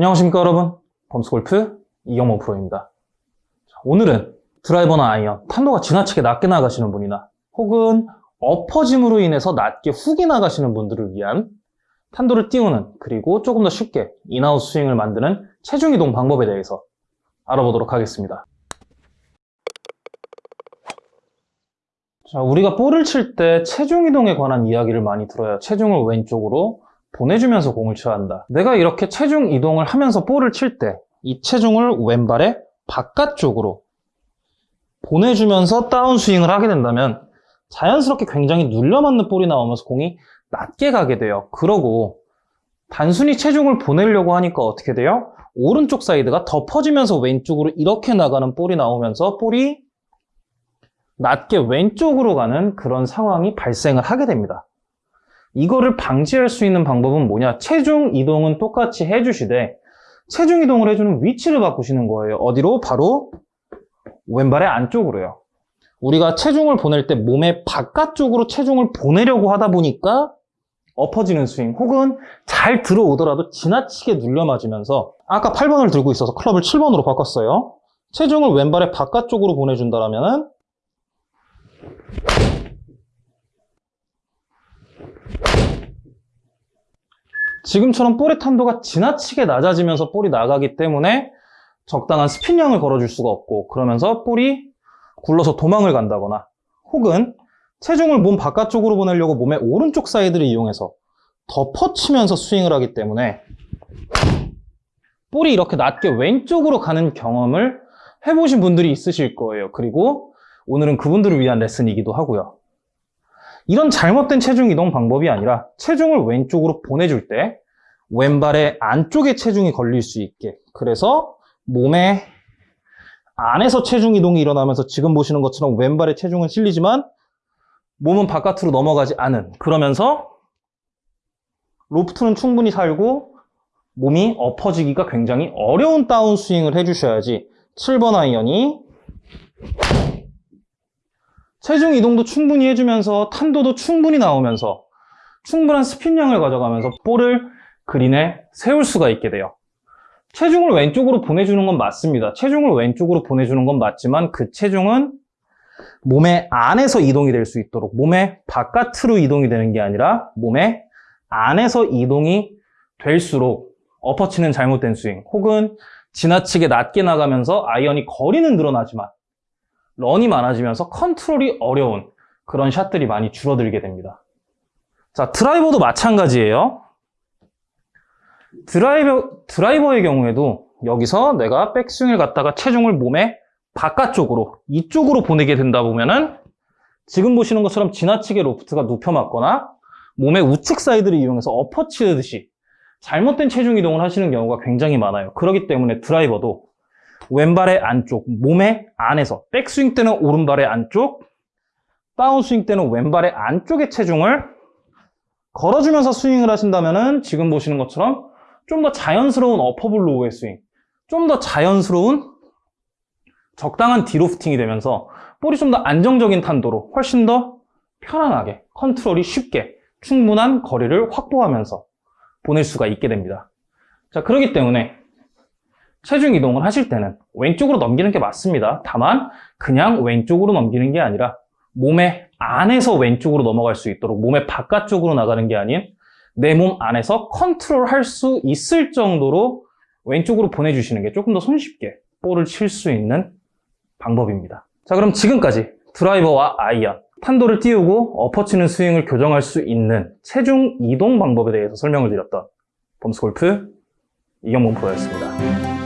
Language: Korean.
안녕하십니까 여러분. 범스골프 이경모 프로입니다. 자, 오늘은 드라이버나 아이언 탄도가 지나치게 낮게 나가시는 분이나 혹은 엎어짐으로 인해서 낮게 훅이 나가시는 분들을 위한 탄도를 띄우는 그리고 조금 더 쉽게 in-out 스윙을 만드는 체중 이동 방법에 대해서 알아보도록 하겠습니다. 자, 우리가 볼을 칠 때 체중 이동에 관한 이야기를 많이 들어요 체중을 왼쪽으로 보내주면서 공을 쳐야 한다. 내가 이렇게 체중 이동을 하면서 볼을 칠 때 이 체중을 왼발의 바깥쪽으로 보내주면서 다운스윙을 하게 된다면 자연스럽게 굉장히 눌려맞는 볼이 나오면서 공이 낮게 가게 돼요. 그러고 단순히 체중을 보내려고 하니까 어떻게 돼요? 오른쪽 사이드가 덮어지면서 왼쪽으로 이렇게 나가는 볼이 나오면서 볼이 낮게 왼쪽으로 가는 그런 상황이 발생을 하게 됩니다. 이거를 방지할 수 있는 방법은 뭐냐? 체중 이동은 똑같이 해주시되 체중 이동을 해주는 위치를 바꾸시는 거예요. 어디로? 바로 왼발의 안쪽으로요. 우리가 체중을 보낼 때 몸의 바깥쪽으로 체중을 보내려고 하다 보니까 엎어지는 스윙 혹은 잘 들어오더라도 지나치게 눌려 맞으면서 아까 8번을 들고 있어서 클럽을 7번으로 바꿨어요. 체중을 왼발의 바깥쪽으로 보내준다면 지금처럼 볼의 탄도가 지나치게 낮아지면서 볼이 나가기 때문에 적당한 스핀량을 걸어줄 수가 없고 그러면서 볼이 굴러서 도망을 간다거나 혹은 체중을 몸 바깥쪽으로 보내려고 몸의 오른쪽 사이드를 이용해서 덮어치면서 스윙을 하기 때문에 볼이 이렇게 낮게 왼쪽으로 가는 경험을 해보신 분들이 있으실 거예요. 그리고 오늘은 그분들을 위한 레슨이기도 하고요. 이런 잘못된 체중 이동 방법이 아니라 체중을 왼쪽으로 보내줄 때 왼발의 안쪽에 체중이 걸릴 수 있게. 그래서 몸의 안에서 체중 이동이 일어나면서 지금 보시는 것처럼 왼발의 체중은 실리지만 몸은 바깥으로 넘어가지 않은. 그러면서 로프트는 충분히 살고 몸이 엎어지기가 굉장히 어려운 다운스윙을 해주셔야지 7번 아이언이 체중 이동도 충분히 해주면서 탄도도 충분히 나오면서 충분한 스핀량을 가져가면서 볼을 그린에 세울 수가 있게 돼요. 체중을 왼쪽으로 보내주는 건 맞습니다. 체중을 왼쪽으로 보내주는 건 맞지만 그 체중은 몸의 안에서 이동이 될 수 있도록 몸의 바깥으로 이동이 되는 게 아니라 몸의 안에서 이동이 될수록 엎어치는 잘못된 스윙 혹은 지나치게 낮게 나가면서 아이언이 거리는 늘어나지만 런이 많아지면서 컨트롤이 어려운 그런 샷들이 많이 줄어들게 됩니다. 자, 드라이버도 마찬가지예요. 드라이버, 드라이버의 경우에도 여기서 내가 백스윙을 갖다가 체중을 몸의 바깥쪽으로, 이쪽으로 보내게 된다 보면은 지금 보시는 것처럼 지나치게 로프트가 눕혀 맞거나 몸의 우측 사이드를 이용해서 엎어치듯이 잘못된 체중 이동을 하시는 경우가 굉장히 많아요. 그렇기 때문에 드라이버도 왼발의 안쪽, 몸의 안에서 백스윙 때는 오른발의 안쪽, 다운스윙 때는 왼발의 안쪽의 체중을 걸어주면서 스윙을 하신다면 지금 보시는 것처럼 좀 더 자연스러운 어퍼블 로우의 스윙, 좀 더 자연스러운 적당한 de-lofting이 되면서 볼이 좀 더 안정적인 탄도로 훨씬 더 편안하게 컨트롤이 쉽게 충분한 거리를 확보하면서 보낼 수가 있게 됩니다. 자, 그렇기 때문에 체중 이동을 하실 때는 왼쪽으로 넘기는 게 맞습니다. 다만 그냥 왼쪽으로 넘기는 게 아니라 몸의 안에서 왼쪽으로 넘어갈 수 있도록 몸의 바깥쪽으로 나가는 게 아닌 내 몸 안에서 컨트롤 할 수 있을 정도로 왼쪽으로 보내주시는 게 조금 더 손쉽게 볼을 칠 수 있는 방법입니다. 자 그럼 지금까지 드라이버와 아이언, 탄도를 띄우고 엎어치는 스윙을 교정할 수 있는 체중 이동 방법에 대해서 설명을 드렸던 범스골프 이경범 프로였습니다.